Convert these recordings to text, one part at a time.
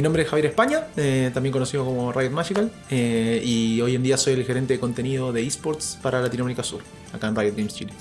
Mi nombre es Javier España, eh, también conocido como Riot Magical, eh, y hoy en día soy el gerente de contenido de esports para Latinoamérica Sur, acá en Riot Games Chile.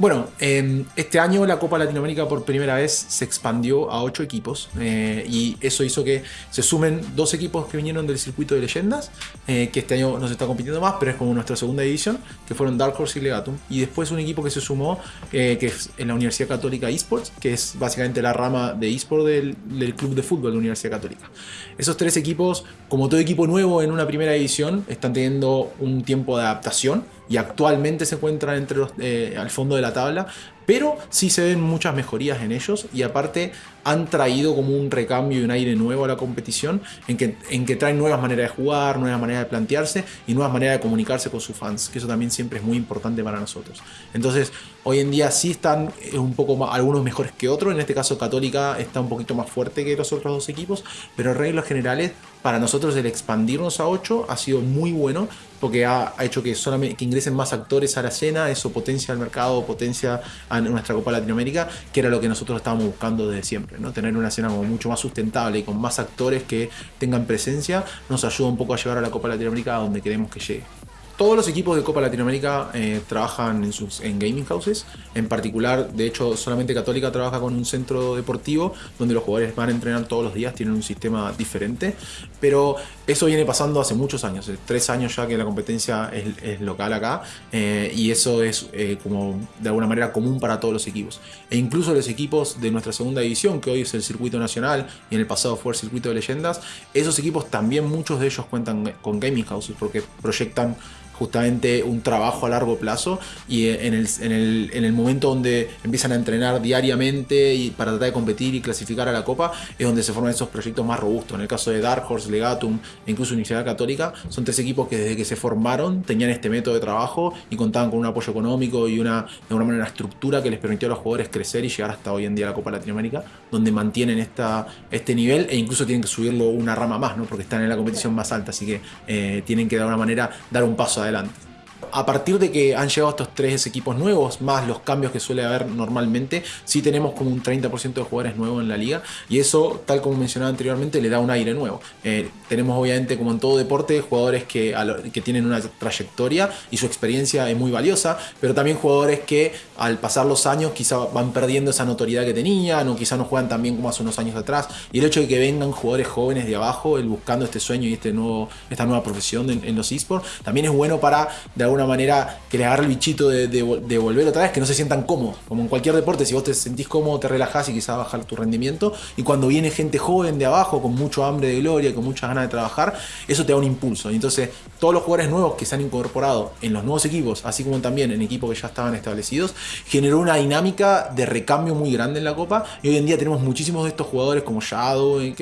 Bueno, eh, este año la Copa Latinoamérica por primera vez se expandió a 8 equipos eh, y eso hizo que se sumen dos equipos que vinieron del circuito de leyendas, eh, que este año no se está compitiendo más, pero es como nuestra segunda edición, que fueron Dark Horse y Legatum. Y después un equipo que se sumó, que es en la Universidad Católica Esports, que es básicamente la rama de eSport del, del club de fútbol de la Universidad Católica. Esos tres equipos, como todo equipo nuevo en una primera edición, están teniendo un tiempo de adaptación y actualmente se encuentran entre los, eh, al fondo de la tabla, pero sí se ven muchas mejorías en ellos y aparte han traído como un recambio y un aire nuevo a la competición en que, en que traen nuevas maneras de jugar, nuevas maneras de plantearse y nuevas maneras de comunicarse con sus fans, que eso también siempre es muy importante para nosotros. Entonces, hoy en día sí están eh, un poco más, algunos mejores que otros, en este caso Católica está un poquito más fuerte que los otros dos equipos, pero reglas generales, para nosotros el expandirnos a 8 ha sido muy bueno porque ha, hecho que, ingresen más actores a la escena, eso potencia el mercado, potencia nuestra Copa Latinoamérica, que era lo que nosotros estábamos buscando desde siempre, ¿no? tener una escena como mucho más sustentable y con más actores que tengan presencia, nos ayuda un poco a llevar a la Copa Latinoamérica a donde queremos que llegue. Todos los equipos de Copa Latinoamérica eh, trabajan en, sus, en gaming houses. En particular, de hecho, solamente Católica trabaja con un centro deportivo donde los jugadores van a entrenar todos los días, tienen un sistema diferente. Pero eso viene pasando hace muchos años, eh, tres años ya que la competencia es, local acá. Eh, y eso es como de alguna manera común para todos los equipos. E incluso los equipos de nuestra segunda división, que hoy es el circuito nacional y en el pasado fue el circuito de leyendas, esos equipos también muchos de ellos cuentan con gaming houses porque proyectan justamente un trabajo a largo plazo y en el, en el, momento donde empiezan a entrenar diariamente y para tratar de competir y clasificar a la Copa es donde se forman esos proyectos más robustos. En el caso de Dark Horse, Legatum e incluso Universidad Católica, son tres equipos que desde que se formaron tenían este método de trabajo y contaban con un apoyo económico y una, de alguna manera, una estructura que les permitió a los jugadores crecer y llegar hasta hoy en día a la Copa Latinoamérica, donde mantienen esta, este nivel e incluso tienen que subirlo una rama más, ¿no? porque están en la competición más alta, así que eh, tienen que de alguna manera dar un paso adelante adelante a partir de que han llegado estos tres equipos nuevos, más los cambios que suele haber normalmente, sí tenemos como un 30% de jugadores nuevos en la liga y eso, tal como mencionaba anteriormente, le da un aire nuevo. Eh, tenemos obviamente, como en todo deporte, jugadores que, que tienen una trayectoria y su experiencia es muy valiosa, pero también jugadores que al pasar los años quizá van perdiendo esa notoriedad que tenían o quizá no juegan tan bien como hace unos años atrás. Y el hecho de que vengan jugadores jóvenes de abajo, el buscando este sueño y este nuevo, esta nueva profesión en, en los esports, también es bueno para de alguna manera que les agarre el bichito de, volver otra vez, que no se sientan cómodos. Como en cualquier deporte, si vos te sentís cómodo, te relajás y quizás bajar tu rendimiento. Y cuando viene gente joven de abajo, con mucho hambre de gloria, con muchas ganas de trabajar, eso te da un impulso. Y entonces, todos los jugadores nuevos que se han incorporado en los nuevos equipos, así como también en equipos que ya estaban establecidos, generó una dinámica de recambio muy grande en la Copa. Y hoy en día tenemos muchísimos de estos jugadores como Shadow, eh,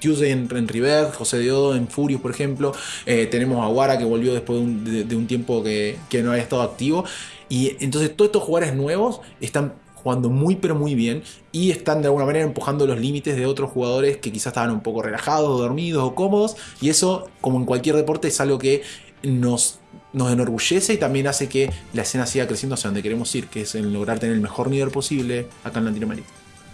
Tuesday en, River, José Diodo en Furious, por ejemplo. Eh, tenemos a Guara que volvió después de un tiempo que que, no haya estado activo. Y entonces todos estos jugadores nuevos están jugando muy pero muy bien y están de alguna manera empujando los límites de otros jugadores que quizás estaban un poco relajados, dormidos o cómodos y eso como en cualquier deporte es algo que nos, nos enorgullece y también hace que la escena siga creciendo hacia donde queremos ir, que es en lograr tener el mejor nivel posible acá en Latinoamérica.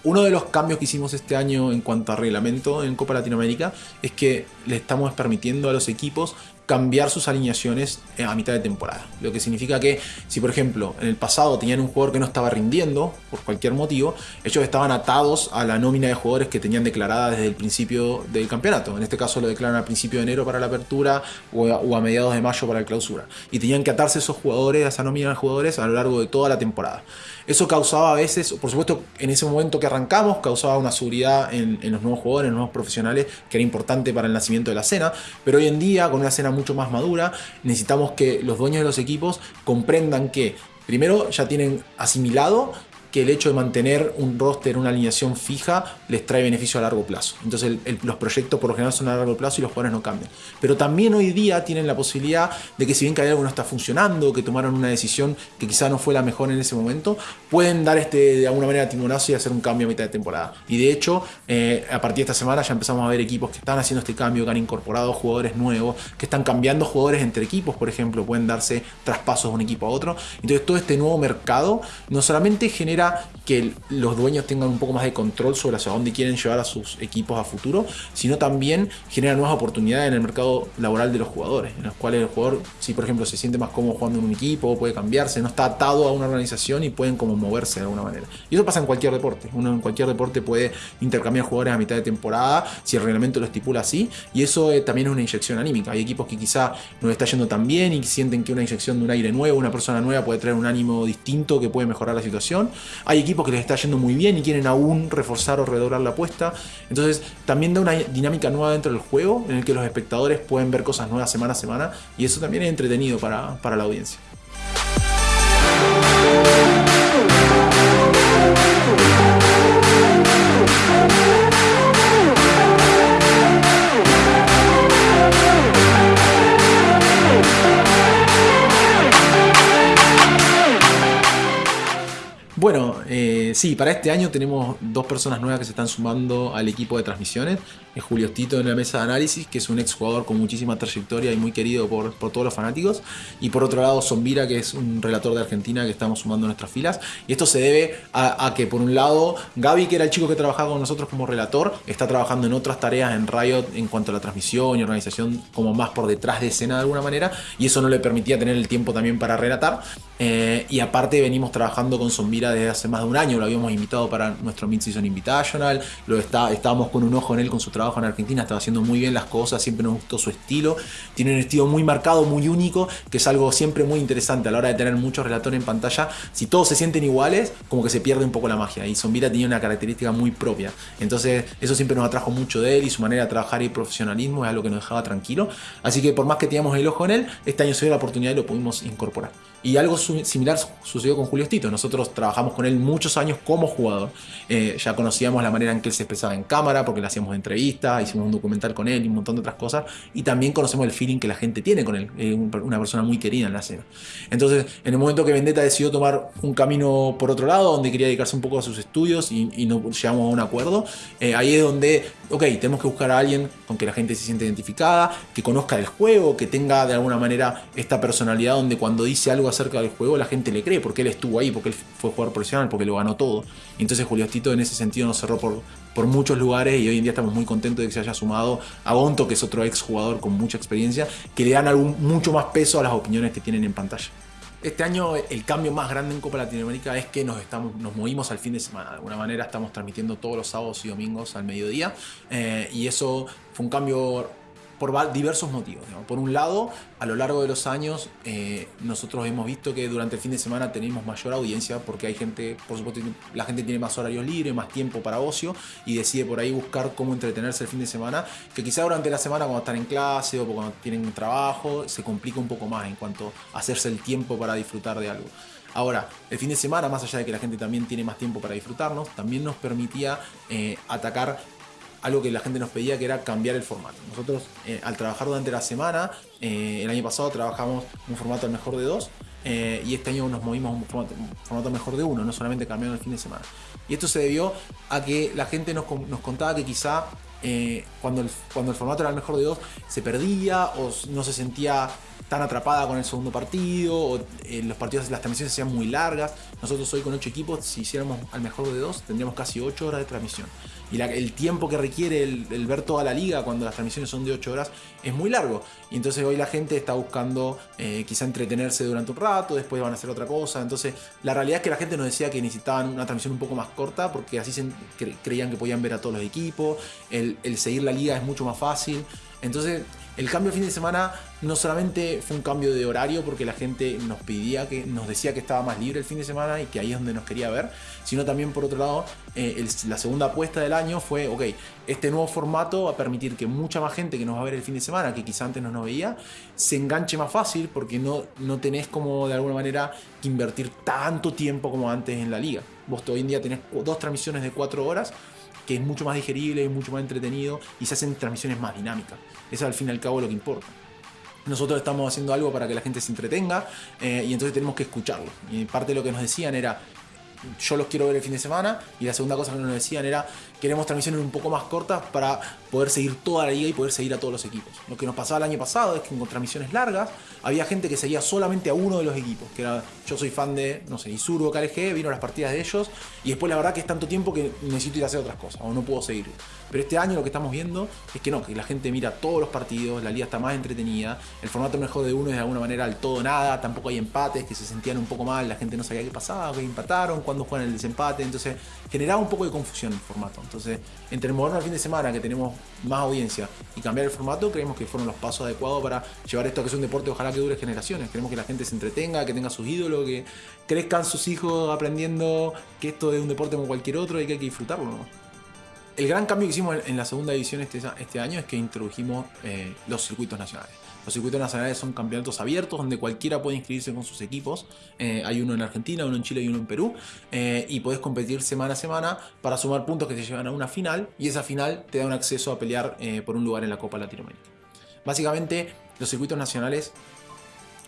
Uno de los cambios que hicimos este año en cuanto a reglamento en Copa Latinoamérica es que le estamos permitiendo a los equipos cambiar sus alineaciones eh, a mitad de temporada. Lo que significa que si por ejemplo en el pasado tenían un jugador que no estaba rindiendo por cualquier motivo, ellos estaban atados a la nómina de jugadores que tenían declarada desde el principio del campeonato. En este caso lo declaran al principio de enero para la apertura o a, mediados de mayo para la clausura. Y tenían que atarse esos jugadores, a esa nómina de jugadores a lo largo de toda la temporada. Eso causaba a veces, por supuesto, en ese momento que arrancamos, causaba una seguridad en, en los nuevos jugadores, en los nuevos profesionales, que era importante para el nacimiento de la escena. Pero hoy en día, con una escena mucho más madura, necesitamos que los dueños de los equipos comprendan que primero ya tienen asimilado que el hecho de mantener un roster, una alineación fija, les trae beneficio a largo plazo. Entonces los proyectos por lo general son a largo plazo y los jugadores no cambian. Pero también hoy día tienen la posibilidad de que si bien que algo no está funcionando, que tomaron una decisión que quizá no fue la mejor en ese momento, pueden dar este de alguna manera timonazo y hacer un cambio a mitad de temporada. Y de hecho, eh, a partir de esta semana ya empezamos a ver equipos que están haciendo este cambio, que han incorporado jugadores nuevos, que están cambiando jugadores entre equipos, por ejemplo, pueden darse traspasos de un equipo a otro. Entonces todo este nuevo mercado no solamente genera que los dueños tengan un poco más de control sobre hacia dónde quieren llevar a sus equipos a futuro, sino también genera nuevas oportunidades en el mercado laboral de los jugadores, en los cuales el jugador, si por ejemplo se siente más cómodo jugando en un equipo, puede cambiarse, no está atado a una organización y pueden como moverse de alguna manera. Y eso pasa en cualquier deporte. Uno en cualquier deporte puede intercambiar jugadores a mitad de temporada si el reglamento lo estipula así, y eso eh, también es una inyección anímica. Hay equipos que quizá no está yendo tan bien y sienten que una inyección de un aire nuevo, una persona nueva puede traer un ánimo distinto que puede mejorar la situación. Hay equipos que les está yendo muy bien y quieren aún reforzar o redoblar la apuesta. Entonces también da una dinámica nueva dentro del juego en el que los espectadores pueden ver cosas nuevas semana a semana y eso también es entretenido para, para la audiencia. Bueno, eh, sí, para este año tenemos dos personas nuevas que se están sumando al equipo de transmisiones. Es Julio Tito en la mesa de análisis, que es un exjugador con muchísima trayectoria y muy querido por, todos los fanáticos. Y por otro lado, Zombira, que es un relator de Argentina que estamos sumando a nuestras filas. Y esto se debe a, que, por un lado, Gaby, que era el chico que trabajaba con nosotros como relator, está trabajando en otras tareas en Riot en cuanto a la transmisión y organización, como más por detrás de escena de alguna manera. Y eso no le permitía tener el tiempo también para relatar. Eh, y aparte, venimos trabajando con Zombira desde hace más de un año, lo habíamos invitado para nuestro Mid-Season Invitational, lo está, estábamos con un ojo en él con su trabajo en Argentina, estaba haciendo muy bien las cosas, siempre nos gustó su estilo, tiene un estilo muy marcado, muy único, que es algo siempre muy interesante a la hora de tener muchos relatores en pantalla, si todos se sienten iguales, como que se pierde un poco la magia, y Zombira tenía una característica muy propia, entonces eso siempre nos atrajo mucho de él y su manera de trabajar y profesionalismo es algo que nos dejaba tranquilo, así que por más que teníamos el ojo en él, este año se dio la oportunidad y lo pudimos incorporar. Y algo similar sucedió con Julio Tito. Nosotros trabajamos con él muchos años como jugador. Eh, ya conocíamos la manera en que él se expresaba en cámara, porque le hacíamos entrevistas, hicimos un documental con él y un montón de otras cosas. Y también conocemos el feeling que la gente tiene con él. una persona muy querida en la escena. Entonces, en el momento que Vendetta decidió tomar un camino por otro lado, donde quería dedicarse un poco a sus estudios y, y no llegamos a un acuerdo, eh, ahí es donde, ok, tenemos que buscar a alguien con que la gente se siente identificada, que conozca el juego, que tenga de alguna manera esta personalidad donde cuando dice algo acerca del juego, la gente le cree, porque él estuvo ahí, porque él fue jugador profesional, porque lo ganó todo. entonces Julio Tito en ese sentido nos cerró por, por muchos lugares y hoy en día estamos muy contentos de que se haya sumado a Gonto, que es otro ex jugador con mucha experiencia, que le dan algún, mucho más peso a las opiniones que tienen en pantalla. Este año el cambio más grande en Copa Latinoamérica es que nos, estamos, nos movimos al fin de semana. De alguna manera estamos transmitiendo todos los sábados y domingos al mediodía. Eh, y eso fue un cambio por diversos motivos. Por un lado, a lo largo de los años, eh, nosotros hemos visto que durante el fin de semana tenemos mayor audiencia porque hay gente, por supuesto, la gente tiene más horarios libres, más tiempo para ocio y decide por ahí buscar cómo entretenerse el fin de semana, que quizá durante la semana cuando están en clase o cuando tienen trabajo se complica un poco más en cuanto a hacerse el tiempo para disfrutar de algo. Ahora, el fin de semana, más allá de que la gente también tiene más tiempo para disfrutarnos, también nos permitía eh, atacar algo que la gente nos pedía que era cambiar el formato. Nosotros eh, al trabajar durante la semana, eh, el año pasado trabajamos un formato al mejor de dos eh, y este año nos movimos a un formato, mejor de uno, no solamente cambiando el fin de semana. Y esto se debió a que la gente nos, contaba que quizá cuando, el, cuando el formato era el mejor de dos se perdía o no se sentía tan atrapada con el segundo partido, o los partidos, las transmisiones se hacían muy largas. Nosotros hoy con ocho equipos, si hiciéramos al mejor de dos, tendríamos casi ocho horas de transmisión y el tiempo que requiere el, ver toda la liga cuando las transmisiones son de 8 horas es muy largo. Y entonces hoy la gente está buscando eh, quizá entretenerse durante un rato, después van a hacer otra cosa. Entonces la realidad es que la gente nos decía que necesitaban una transmisión un poco más corta porque así se, creían que podían ver a todos los equipos, el, el seguir la liga es mucho más fácil. Entonces el cambio de fin de semana no solamente fue un cambio de horario porque la gente nos pedía que nos decía que estaba más libre el fin de semana y que ahí es donde nos quería ver, sino también por otro lado eh, la segunda apuesta del año fue, ok, este nuevo formato va a permitir que mucha más gente que nos va a ver el fin de semana, que quizá antes no nos veía, se enganche más fácil porque no, no tenés como de alguna manera que invertir tanto tiempo como antes en la liga. Vos hoy en día tenés dos transmisiones de cuatro horas que es mucho más digerible, y mucho más entretenido y se hacen transmisiones más dinámicas. Eso es al fin y al cabo lo que importa. Nosotros estamos haciendo algo para que la gente se entretenga eh, y entonces tenemos que escucharlo. Y parte de lo que nos decían era, yo los quiero ver el fin de semana. Y la segunda cosa que nos decían era, queremos transmisiones un poco más cortas para poder seguir toda la liga y poder seguir a todos los equipos. Lo que nos pasaba el año pasado es que con transmisiones largas había gente que seguía solamente a uno de los equipos, que era, yo soy fan de, no sé, Isuru o KLG, vino las partidas de ellos, y después la verdad que es tanto tiempo que necesito ir a hacer otras cosas, o no puedo seguir. Pero este año lo que estamos viendo es que no, que la gente mira todos los partidos, la liga está más entretenida, el formato mejor de uno es de alguna manera al todo nada, tampoco hay empates que se sentían un poco mal, la gente no sabía qué pasaba, que empataron, cuándo juegan el desempate, entonces generaba un poco de confusión el formato. Entonces, entre movernos al fin de semana, que tenemos más audiencia, y cambiar el formato, creemos que fueron los pasos adecuados para llevar esto que es un deporte, ojalá que dure generaciones. Queremos que la gente se entretenga, que tenga sus ídolos, que crezcan sus hijos aprendiendo que esto es un deporte como cualquier otro y que hay que disfrutarlo. El gran cambio que hicimos en la segunda edición este, este año es que introdujimos eh, los circuitos nacionales. Los circuitos nacionales son campeonatos abiertos donde cualquiera puede inscribirse con sus equipos. Eh, hay uno en Argentina, uno en Chile y uno en Perú. Eh, y puedes competir semana a semana para sumar puntos que te llevan a una final. Y esa final te da un acceso a pelear por un lugar en la Copa Latinoamérica. Básicamente, los circuitos nacionales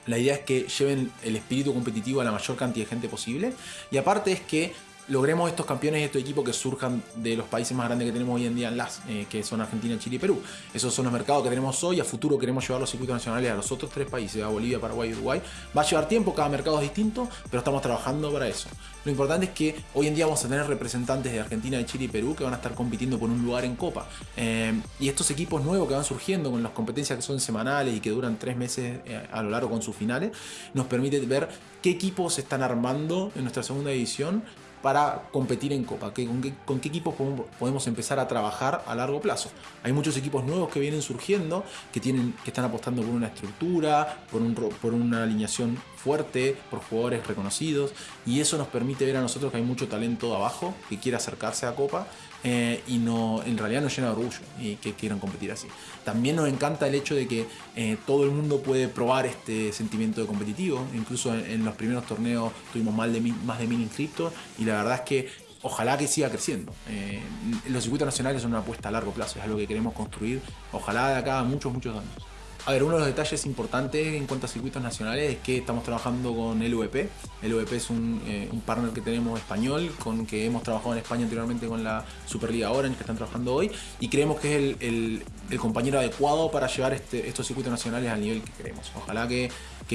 la idea es que lleven el espíritu competitivo a la mayor cantidad de gente posible. Y aparte es que logremos estos campeones y estos equipos que surjan de los países más grandes que tenemos hoy en día en las, eh, que son Argentina, Chile y Perú. Esos son los mercados que tenemos hoy. A futuro queremos llevar los circuitos nacionales a los otros tres países, a Bolivia, Paraguay y Uruguay. Va a llevar tiempo, cada mercado es distinto, pero estamos trabajando para eso. Lo importante es que hoy en día vamos a tener representantes de Argentina, de Chile y Perú que van a estar compitiendo por un lugar en Copa. Eh, y estos equipos nuevos que van surgiendo con las competencias que son semanales y que duran tres meses eh, a lo largo con sus finales, nos permite ver qué equipos se están armando en nuestra segunda edición para competir en Copa? con, qué, equipos podemos empezar a trabajar a largo plazo? Hay muchos equipos nuevos que vienen surgiendo, que, tienen, que están apostando por una estructura, por, por una alineación fuerte, por jugadores reconocidos, y eso nos permite ver a nosotros que hay mucho talento abajo que quiere acercarse a Copa eh, y no, en realidad nos llena de orgullo y que quieran competir así. También nos encanta el hecho de que eh, todo el mundo puede probar este sentimiento de competitivo. Incluso en, los primeros torneos tuvimos más de, mil, más de mil inscriptos y la verdad es que ojalá que siga creciendo. Eh, los circuitos nacionales son una apuesta a largo plazo, es algo que queremos construir, ojalá de acá a muchos, muchos años. A ver, uno de los detalles importantes en cuanto a circuitos nacionales es que estamos trabajando con LVP. LVP es un, eh, un partner que tenemos español, con que hemos trabajado en España anteriormente con la Superliga Orange que están trabajando hoy, y creemos que es el, compañero adecuado para llevar este, estos circuitos nacionales al nivel que queremos. Ojalá que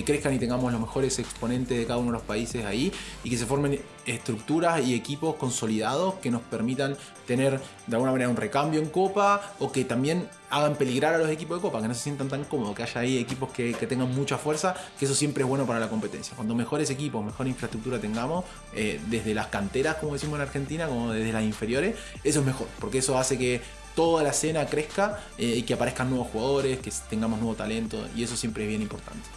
crezcan y tengamos los mejores exponentes de cada uno de los países ahí y que se formen estructuras y equipos consolidados que nos permitan tener de alguna manera un recambio en Copa o que también hagan peligrar a los equipos de Copa, que no se sientan tan cómodos, que haya ahí equipos que, tengan mucha fuerza, que eso siempre es bueno para la competencia. Cuando mejores equipos, mejor infraestructura tengamos, eh, desde las canteras, como decimos en Argentina, como desde las inferiores, eso es mejor, porque eso hace que toda la escena crezca eh, y que aparezcan nuevos jugadores, que tengamos nuevo talento, y eso siempre es bien importante.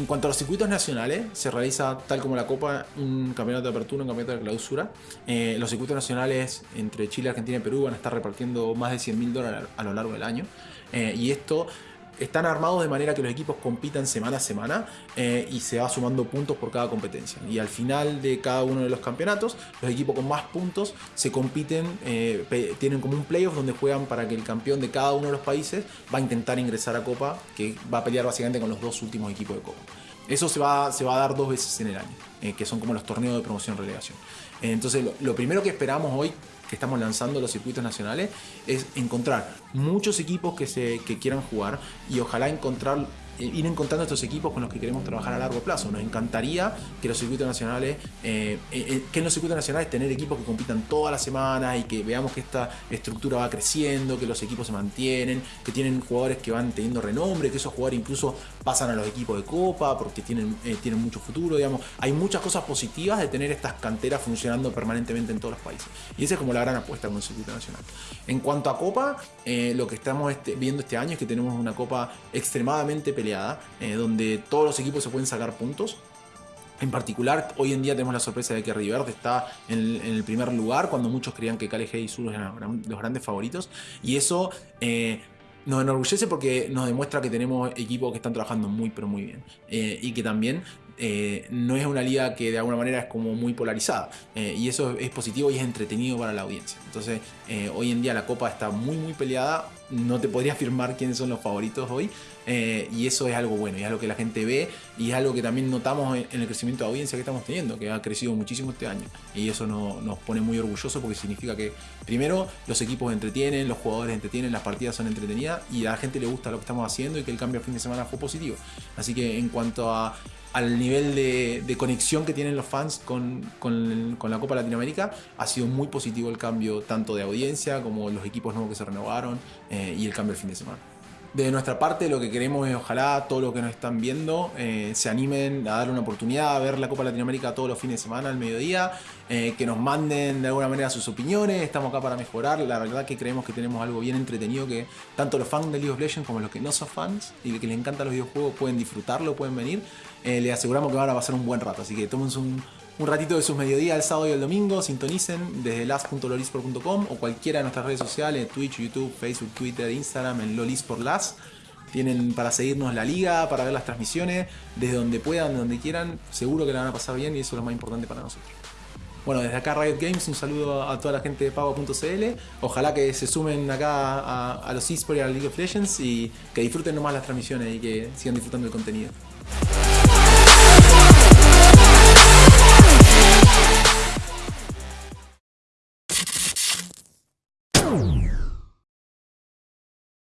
En cuanto a los circuitos nacionales, se realiza tal como la Copa, un campeonato de apertura, un campeonato de clausura. Eh, los circuitos nacionales entre Chile, Argentina y Perú van a estar repartiendo más de 100 mil dólares a lo largo del año. Eh, y esto están armados de manera que los equipos compitan semana a semana eh, y se va sumando puntos por cada competencia. Y al final de cada uno de los campeonatos, los equipos con más puntos se compiten, eh, tienen como un playoff donde juegan para que el campeón de cada uno de los países va a intentar ingresar a Copa, que va a pelear básicamente con los dos últimos equipos de Copa. Eso se va, se va a dar dos veces en el año, eh, que son como los torneos de promoción-relegación. entonces, lo primero que esperamos hoy que estamos lanzando los circuitos nacionales es encontrar muchos equipos que, se, que quieran jugar y ojalá encontrar eh, ir encontrando estos equipos con los que queremos trabajar a largo plazo. Nos encantaría que los circuitos nacionales, eh, eh, que en los circuitos nacionales tener equipos que compitan todas las semanas y que veamos que esta estructura va creciendo, que los equipos se mantienen, que tienen jugadores que van teniendo renombre, que esos jugadores incluso pasan a los equipos de copa porque tienen, tienen mucho futuro, digamos. Hay muchas cosas positivas de tener estas canteras funcionando permanentemente en todos los países. Y esa es como la gran apuesta con el circuito nacional. En cuanto a copa, lo que estamos este, viendo este año es que tenemos una copa extremadamente peleada eh, donde todos los equipos se pueden sacar puntos. En particular, hoy en día tenemos la sorpresa de que River está en el, primer lugar, cuando muchos creían que KLG y Sur eran los grandes favoritos. Y eso eh, nos enorgullece porque nos demuestra que tenemos equipos que están trabajando muy, pero muy bien. Eh, y que también no es una liga que de alguna manera es como muy polarizada. y eso es positivo y es entretenido para la audiencia. Entonces, hoy en día la Copa está muy, muy peleada no te podría afirmar quiénes son los favoritos hoy. Eh, y eso es algo bueno, y es algo que la gente ve, y es algo que también notamos en, el crecimiento de audiencia que estamos teniendo, que ha crecido muchísimo este año. Y eso nos pone muy orgullosos porque significa que, primero, los equipos entretienen, los jugadores entretienen, las partidas son entretenidas, y a la gente le gusta lo que estamos haciendo y que el cambio a fin de semana fue positivo. Así que en cuanto al nivel de, conexión que tienen los fans con, la Copa Latinoamérica, ha sido muy positivo el cambio tanto de audiencia como los equipos nuevos que se renovaron eh, y el cambio el fin de semana. De nuestra parte lo que queremos es ojalá todos los que nos están viendo eh, se animen a darle una oportunidad a ver la Copa Latinoamérica todos los fines de semana al mediodía, eh, que nos manden de alguna manera sus opiniones, estamos acá para mejorar, la verdad que creemos que tenemos algo bien entretenido que tanto los fans de League of Legends como los que no son fans y que les encantan los videojuegos pueden disfrutarlo, pueden venir, eh, les aseguramos que van a pasar un buen rato, así que tómense un, un ratito de sus mediodías el sábado y el domingo, sintonicen desde las.lolisport.com o cualquiera de nuestras redes sociales, Twitch, YouTube, Facebook, Twitter, Instagram, en lolisportlas. Tienen para seguirnos la liga, para ver las transmisiones, desde donde puedan, donde quieran, seguro que la van a pasar bien y eso es lo más importante para nosotros. Bueno, desde acá Riot Games, un saludo a toda la gente de pago.cl. Ojalá que se sumen acá a, a los esports y a League of Legends y que disfruten nomás las transmisiones y que sigan disfrutando el contenido.